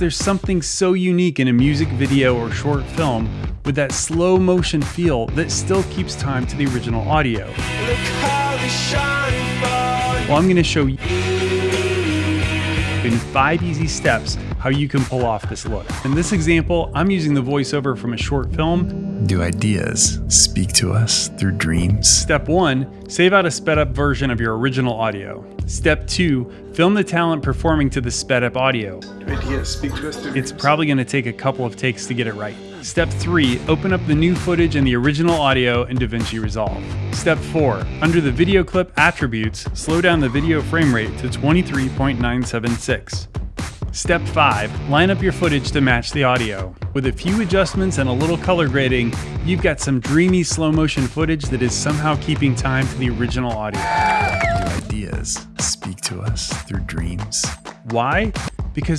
There's something so unique in a music video or short film with that slow motion feel that still keeps time to the original audio. Well, I'm going to show you in five easy steps how you can pull off this look. In this example, I'm using the voiceover from a short film. Do ideas speak to us through dreams? Step one, save out a sped up version of your original audio. Step two, film the talent performing to the sped up audio. Ideas speak to us through It's dreams. probably going to take a couple of takes to get it right. Step 3. Open up the new footage and the original audio in DaVinci Resolve. Step 4. Under the video clip attributes, slow down the video frame rate to 23.976. Step 5. Line up your footage to match the audio. With a few adjustments and a little color grading, you've got some dreamy slow motion footage that is somehow keeping time to the original audio. Do ideas speak to us through dreams? Why? Because